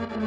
Thank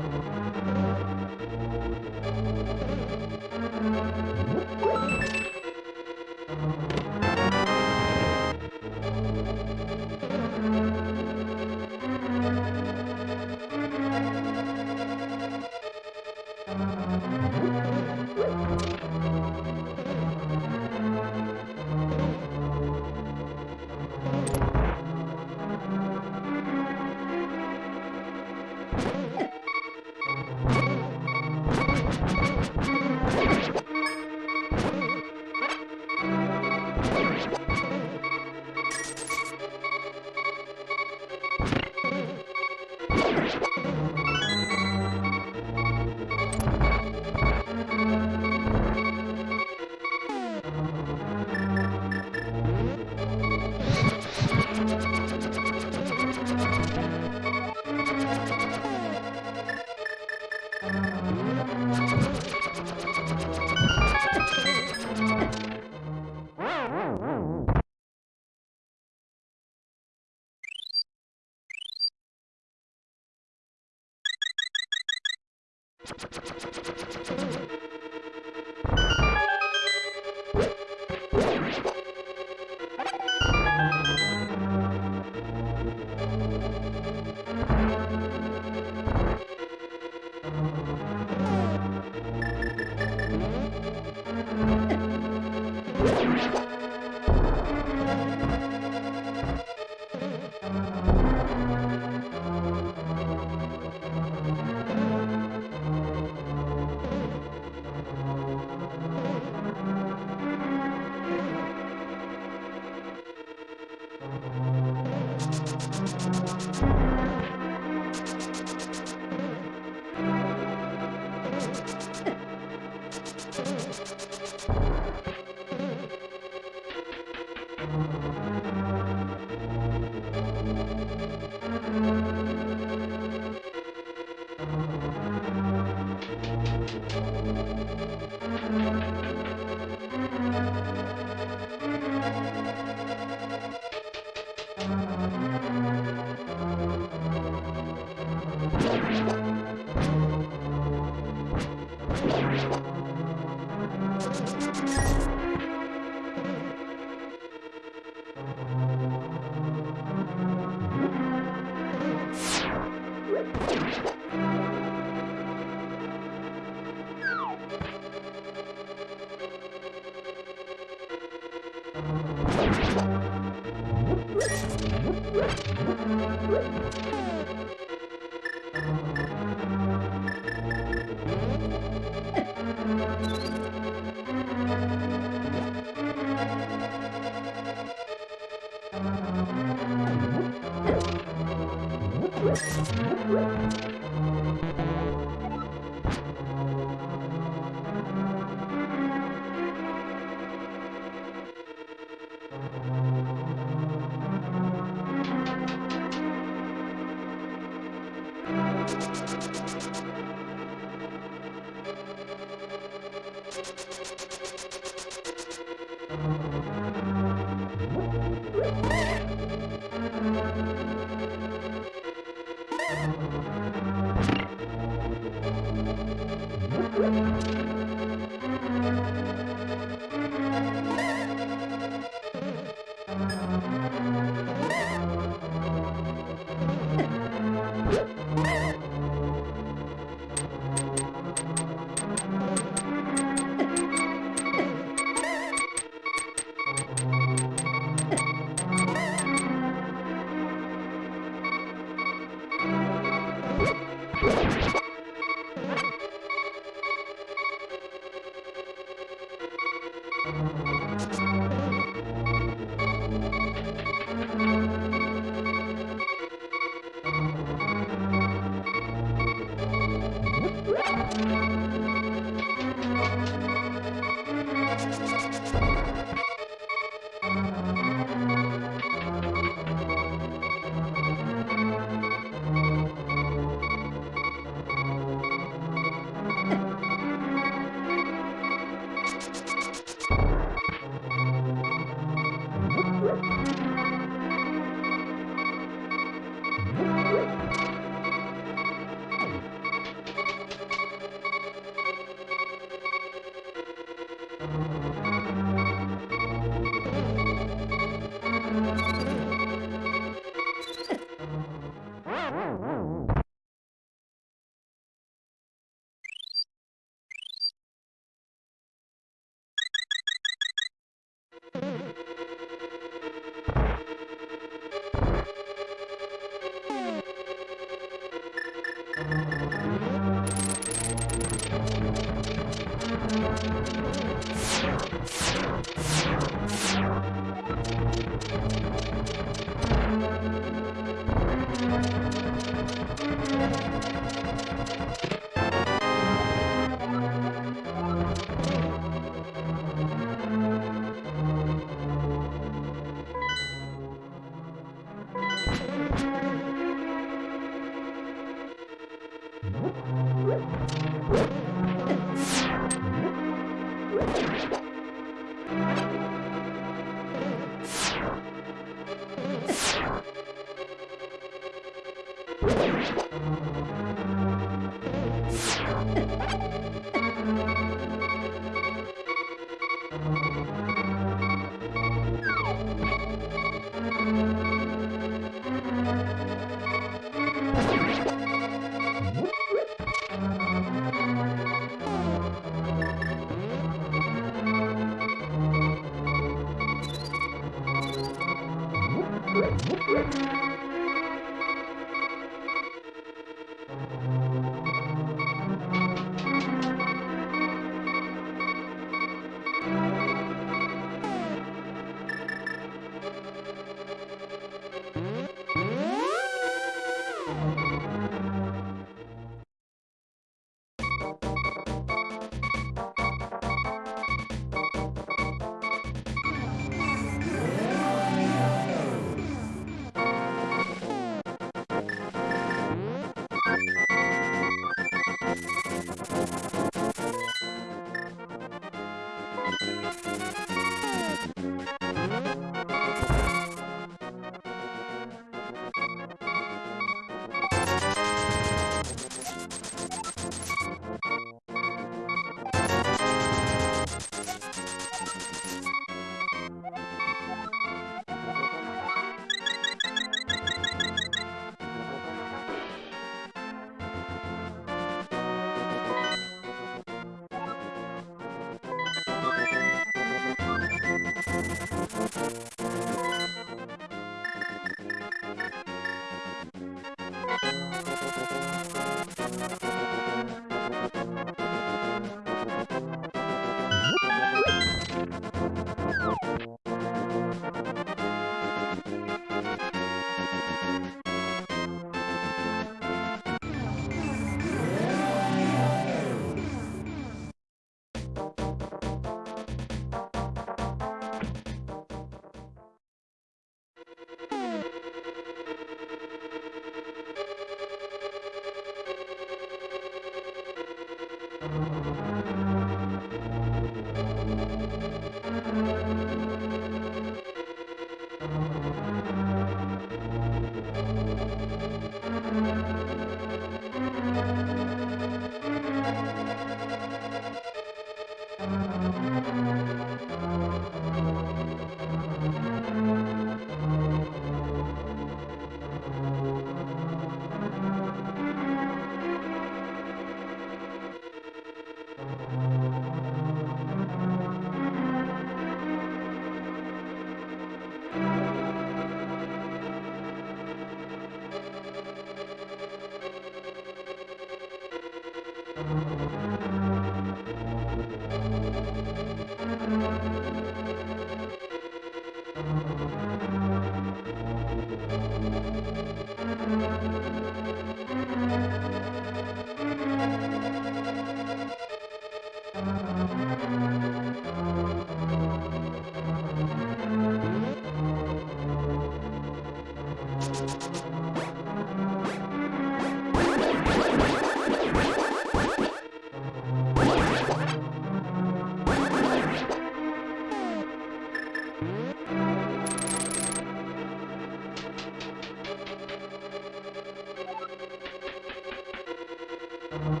Thank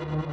you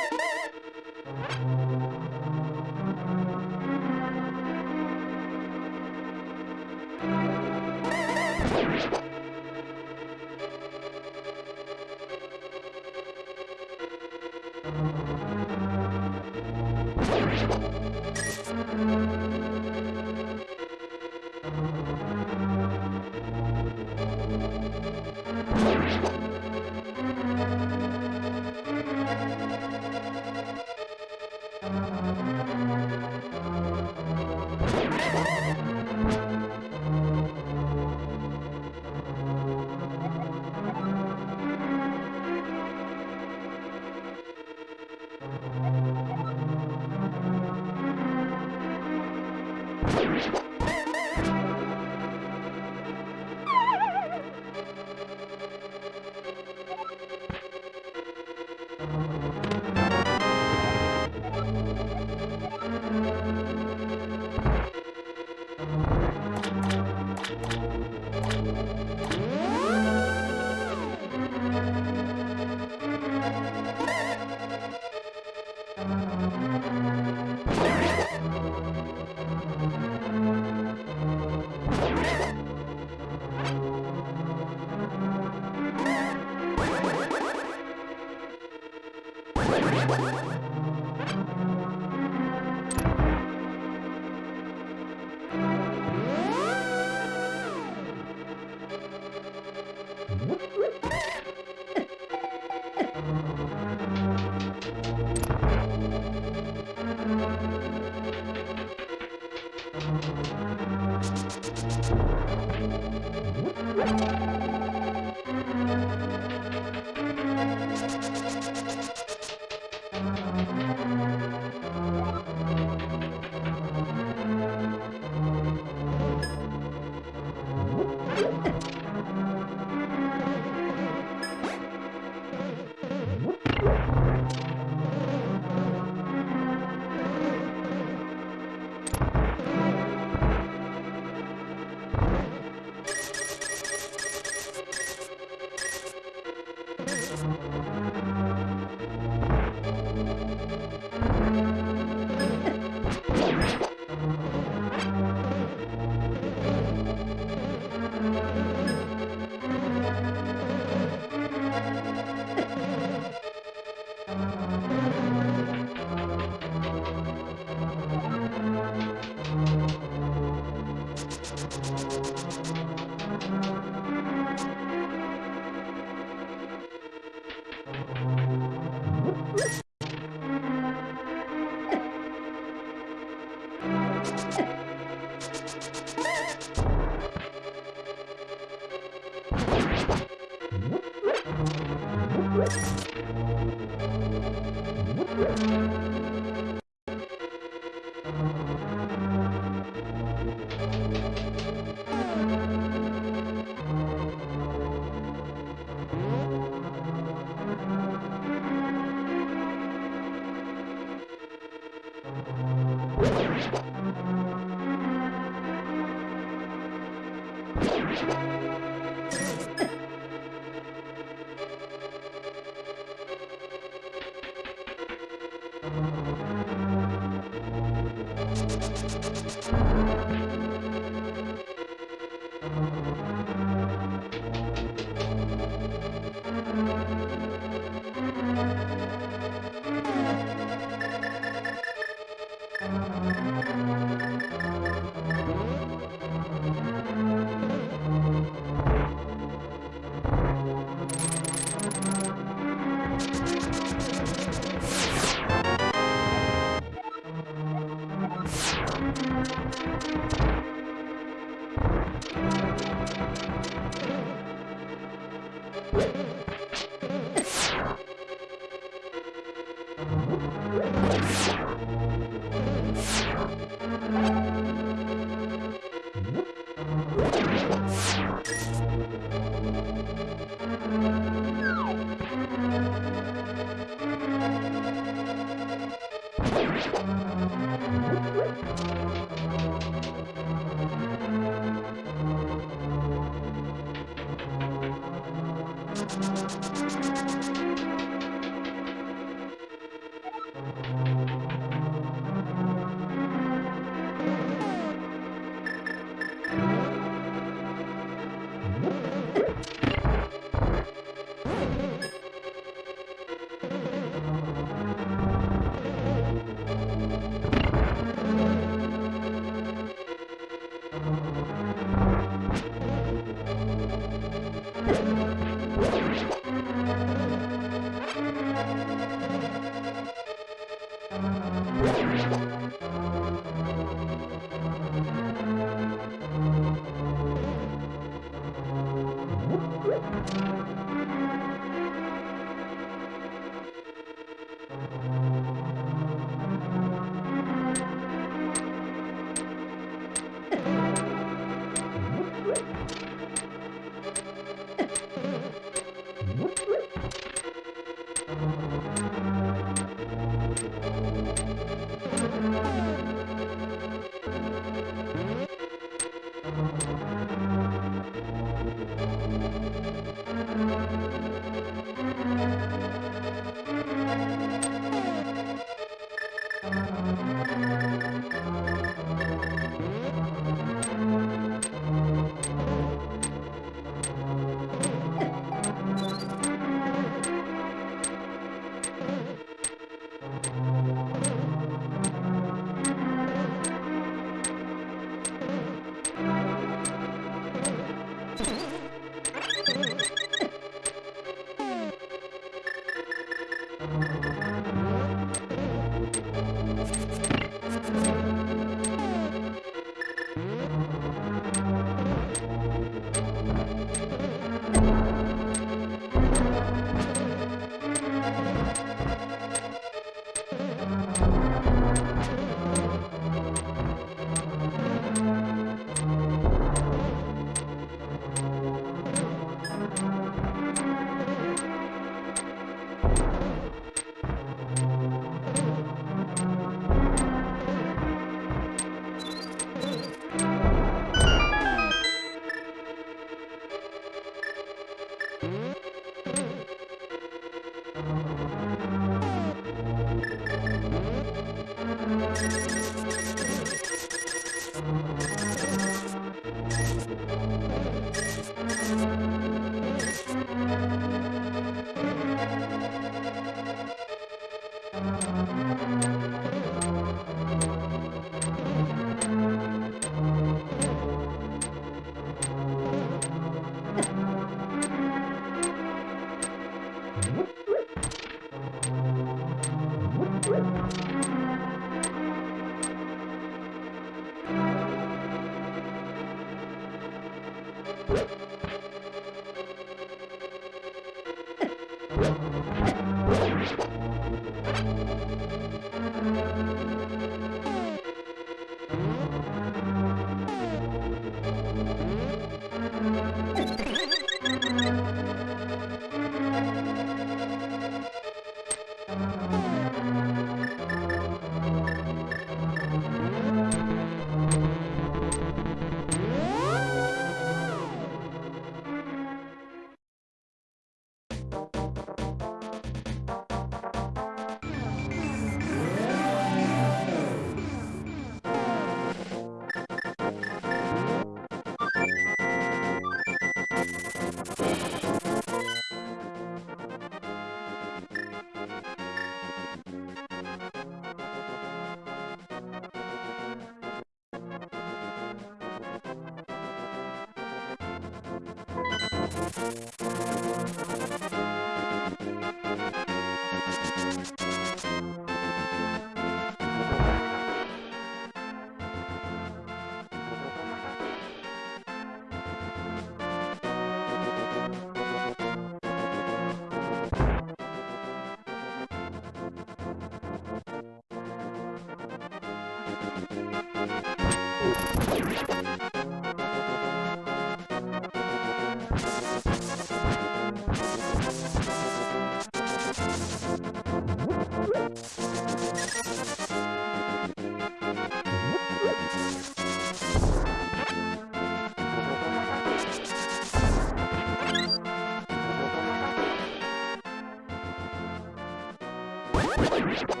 Let's go.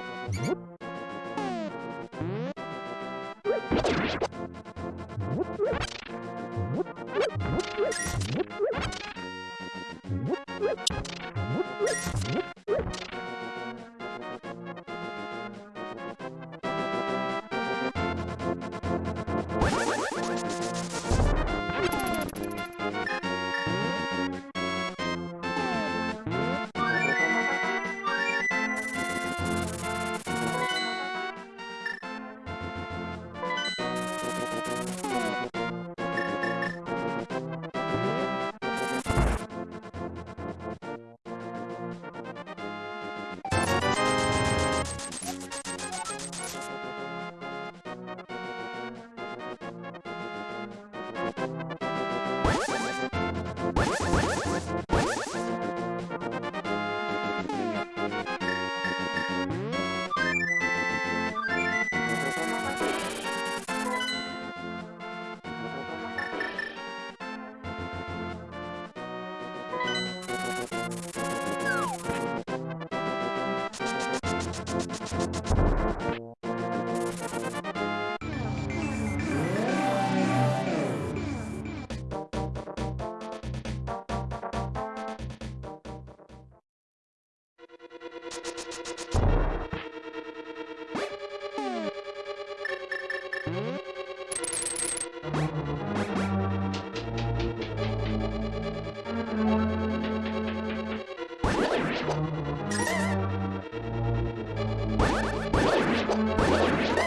Let's go.